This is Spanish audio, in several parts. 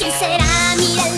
¿Quién será? Mírala,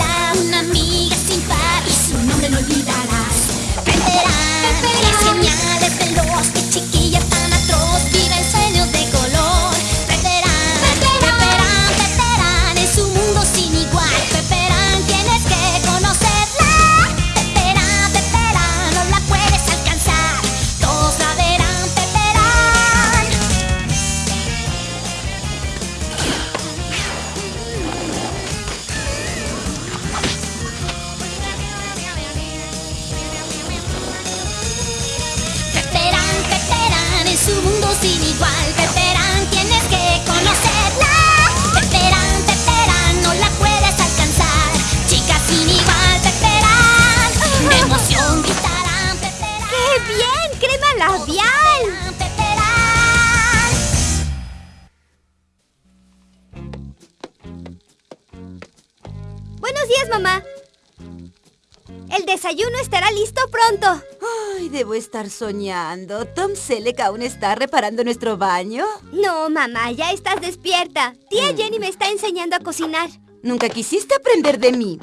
Buenos días, mamá. El desayuno estará listo pronto. Ay, debo estar soñando. Tom Selleck aún está reparando nuestro baño. No, mamá, ya estás despierta. Tía Jenny me está enseñando a cocinar. Nunca quisiste aprender de mí.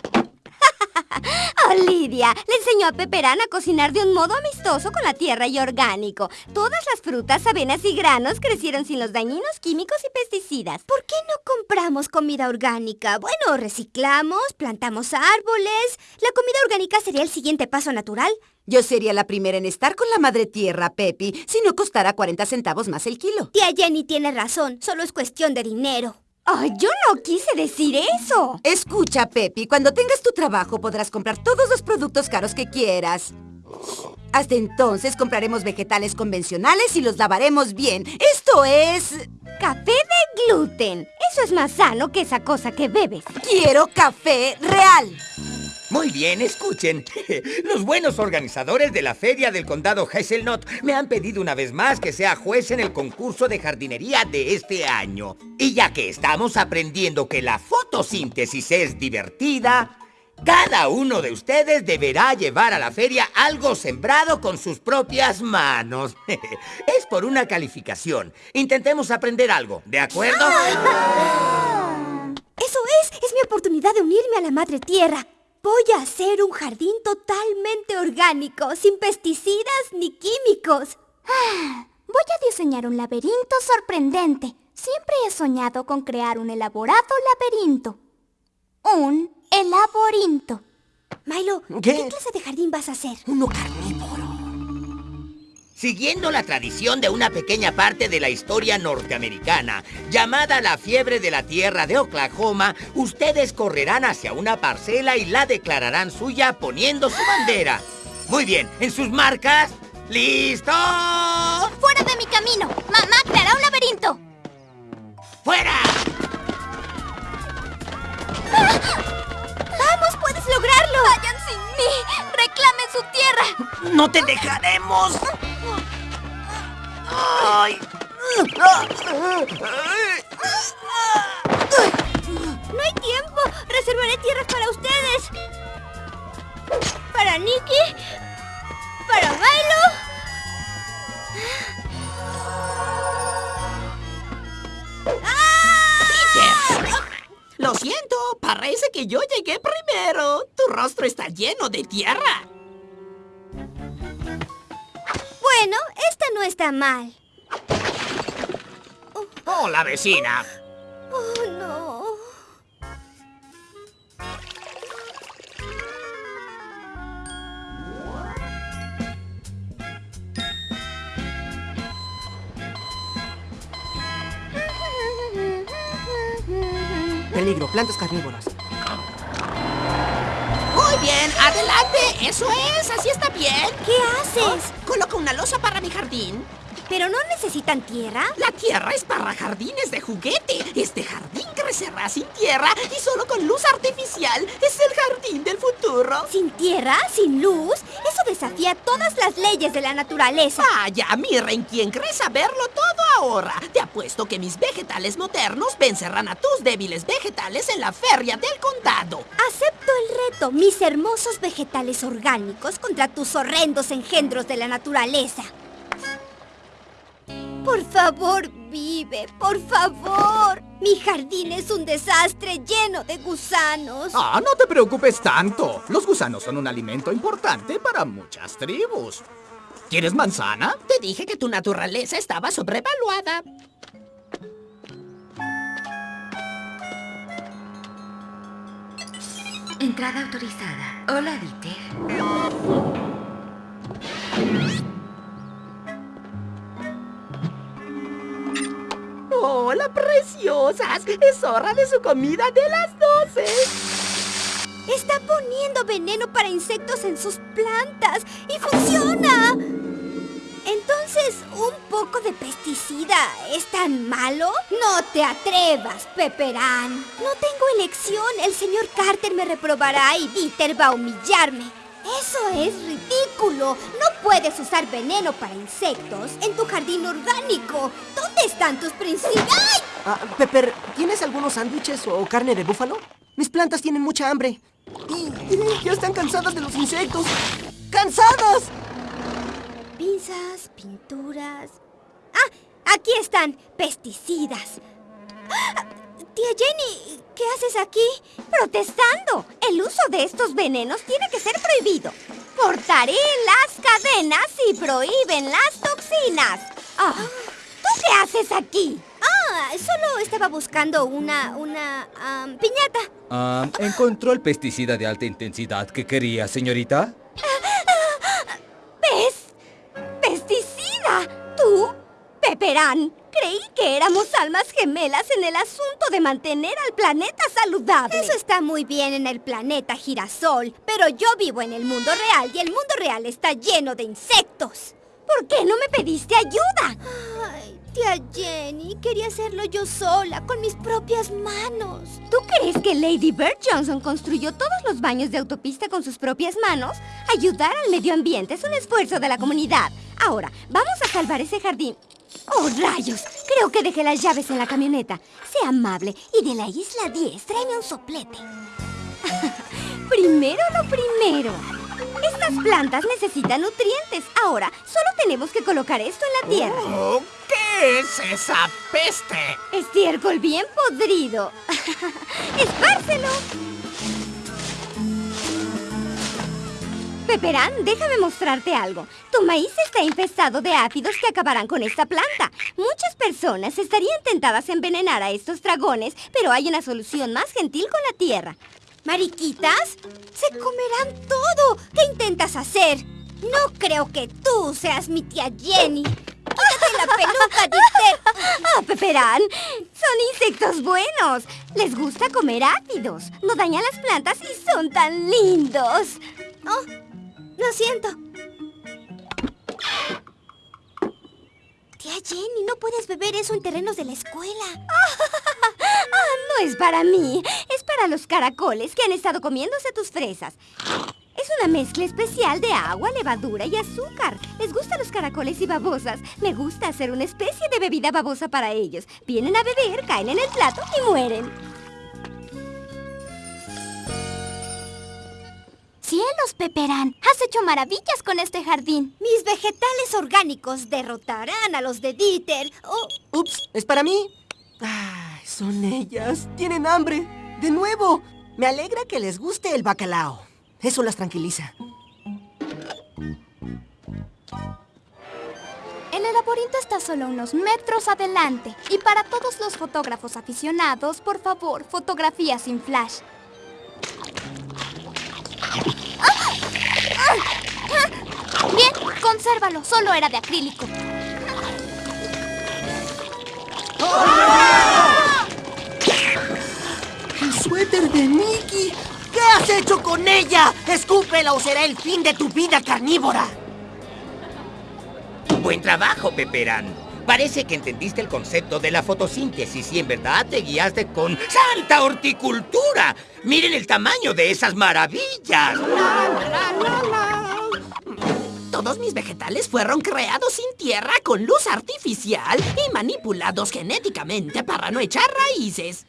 Oh, Lidia, le enseñó a Peperán a cocinar de un modo amistoso con la tierra y orgánico. Todas las frutas, avenas y granos crecieron sin los dañinos químicos y pesticidas. ¿Por qué no compramos comida orgánica? Bueno, reciclamos, plantamos árboles. La comida orgánica sería el siguiente paso natural. Yo sería la primera en estar con la madre tierra, Pepi, si no costara 40 centavos más el kilo. Tía Jenny tiene razón, solo es cuestión de dinero. Ay, yo no quise decir eso. Escucha, Pepi, cuando tengas tu trabajo podrás comprar todos los productos caros que quieras. Hasta entonces compraremos vegetales convencionales y los lavaremos bien. Esto es... Café de gluten. Eso es más sano que esa cosa que bebes. Quiero café real. Muy bien, escuchen. Los buenos organizadores de la Feria del Condado Hazelnut me han pedido una vez más que sea juez en el concurso de jardinería de este año. Y ya que estamos aprendiendo que la fotosíntesis es divertida, cada uno de ustedes deberá llevar a la feria algo sembrado con sus propias manos. Es por una calificación. Intentemos aprender algo, ¿de acuerdo? Eso es, es mi oportunidad de unirme a la madre tierra. Voy a hacer un jardín totalmente orgánico, sin pesticidas ni químicos. Ah, voy a diseñar un laberinto sorprendente. Siempre he soñado con crear un elaborado laberinto. Un elaborinto. Milo, ¿Qué? ¿qué clase de jardín vas a hacer? Uno carnívoro. Siguiendo la tradición de una pequeña parte de la historia norteamericana, llamada la fiebre de la tierra de Oklahoma, ustedes correrán hacia una parcela y la declararán suya poniendo su bandera. Muy bien, en sus marcas, ¿listos? ¡Fuera de mi camino! ¡Mamá creará un laberinto! ¡Fuera! Lograrlo! ¡Vayan sin mí! ¡Reclamen su tierra! ¡No te dejaremos! ¡Ay! ¡No hay tiempo! ¡Reservaré tierras para ustedes! ¿Para Nicky? Parece que yo llegué primero. Tu rostro está lleno de tierra. Bueno, esta no está mal. ¡Hola, vecina! Oh, no. Peligro, plantas carnívoras. Muy bien, adelante. Eso es, así está bien. ¿Qué haces? Coloco una losa para mi jardín. ¿Pero no necesitan tierra? La tierra es para jardines de juguete. Este jardín crecerá sin tierra y solo con luz artificial. Es el jardín del futuro. ¿Sin tierra? ¿Sin luz? Eso desafía todas las leyes de la naturaleza. Vaya, miren, quien cree saberlo todo Te apuesto que mis vegetales modernos vencerán a tus débiles vegetales en la feria del condado. Acepto el reto, mis hermosos vegetales orgánicos contra tus horrendos engendros de la naturaleza. Por favor, vive, por favor. Mi jardín es un desastre lleno de gusanos. Ah, no te preocupes tanto. Los gusanos son un alimento importante para muchas tribus. ¿Quieres manzana? Te dije que tu naturaleza estaba sobrevaluada. Entrada autorizada. Hola, Dieter. ¡Hola, preciosas! Es hora de su comida de las 12. Está poniendo veneno para insectos en sus plantas y funciona. Entonces, ¿un poco de pesticida es tan malo? No te atrevas, Pepperán. No tengo elección. El señor Carter me reprobará y Dieter va a humillarme. Eso es ridículo. No puedes usar veneno para insectos en tu jardín orgánico. ¿Dónde están tus principios? ¡Ay! Ah, Pepper, ¿tienes algunos sándwiches o carne de búfalo? Mis plantas tienen mucha hambre. Y, y ya están cansadas de los insectos. ¡Cansadas! Pinzas, pinturas. Ah, aquí están. Pesticidas. ¡Ah! Tía Jenny, ¿qué haces aquí? Protestando. El uso de estos venenos tiene que ser prohibido. Cortaré las cadenas y prohíben las toxinas. Ah, ¿Tú qué haces aquí? Ah, solo estaba buscando una, una, am, piñata. Ah, ¿Encontró el pesticida de alta intensidad que quería, señorita? Creí que éramos almas gemelas en el asunto de mantener al planeta saludable. Eso está muy bien en el planeta girasol, pero yo vivo en el mundo real y el mundo real está lleno de insectos. ¿Por qué no me pediste ayuda? Ay, tía Jenny, quería hacerlo yo sola, con mis propias manos. ¿Tú crees que Lady Bird Johnson construyó todos los baños de autopista con sus propias manos? Ayudar al medio ambiente es un esfuerzo de la comunidad. Ahora, vamos a salvar ese jardín. ¡Oh, rayos! Creo que dejé las llaves en la camioneta. Sea amable y de la isla 10 tráeme un soplete. primero lo primero. Estas plantas necesitan nutrientes. Ahora, solo tenemos que colocar esto en la tierra. Oh, ¿Qué es esa peste? Estiércol bien podrido. ¡Espárselo! Peperán, déjame mostrarte algo. Tu maíz está infestado de ácidos que acabarán con esta planta. Muchas personas estarían tentadas a envenenar a estos dragones, pero hay una solución más gentil con la tierra. ¿Mariquitas? ¡Se comerán todo! ¿Qué intentas hacer? No creo que tú seas mi tía Jenny. ¡Quítate la peluca, Dieter! ¡Ah, Peperán! Son insectos buenos. Les gusta comer ácidos. No dañan las plantas y son tan lindos. Oh, lo siento. Tía Jenny, no puedes beber eso en terrenos de la escuela. Ah, no es para mí. Es para los caracoles que han estado comiéndose tus fresas. Es una mezcla especial de agua, levadura y azúcar. Les gustan los caracoles y babosas. Me gusta hacer una especie de bebida babosa para ellos. Vienen a beber, caen en el plato y mueren. Cielos, Peperán. Has hecho maravillas con este jardín. Mis vegetales orgánicos derrotarán a los de Dieter. Oh, Ups, ¿es para mí? Ay, son ellas. Tienen hambre. De nuevo. Me alegra que les guste el bacalao. Eso las tranquiliza. El laberinto está solo unos metros adelante. Y para todos los fotógrafos aficionados, por favor, fotografía sin flash. Consérvalo. Solo era de acrílico. ¡El suéter de Mickey! ¿Qué has hecho con ella? ¡Escúpela o será el fin de tu vida carnívora! Buen trabajo, Peperán. Parece que entendiste el concepto de la fotosíntesis y en verdad te guiaste con ¡Santa horticultura! ¡Miren el tamaño de esas maravillas! Todos mis vegetales fueron creados sin tierra con luz artificial y manipulados genéticamente para no echar raíces.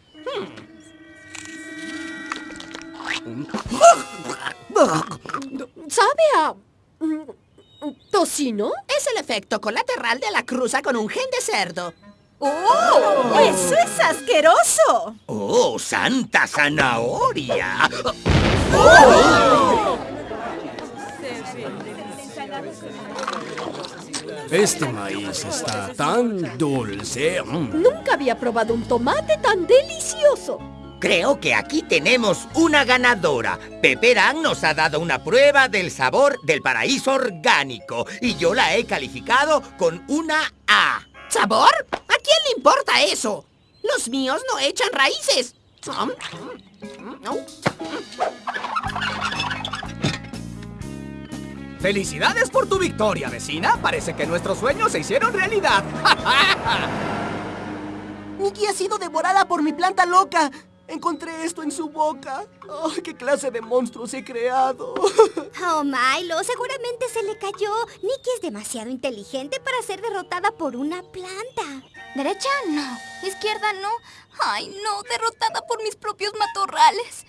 ¿Sabe a... mm, tocino? Es el efecto colateral de la cruza con un gen de cerdo. ¡Oh! ¡Eso es asqueroso! ¡Oh, santa zanahoria! Este maíz está tan dulce. Mm. Nunca había probado un tomate tan delicioso. Creo que aquí tenemos una ganadora. Peperán nos ha dado una prueba del sabor del paraíso orgánico y yo la he calificado con una A. ¿Sabor? ¿A quién le importa eso? Los míos no echan raíces. ¡Felicidades por tu victoria, vecina! Parece que nuestros sueños se hicieron realidad. Nikki ha sido devorada por mi planta loca. Encontré esto en su boca. Oh, ¿Qué clase de monstruos he creado? Oh, Milo, seguramente se le cayó. Nikki es demasiado inteligente para ser derrotada por una planta. ¿Derecha? No. ¿Izquierda? No. Ay, no, derrotada por mis propios matorrales.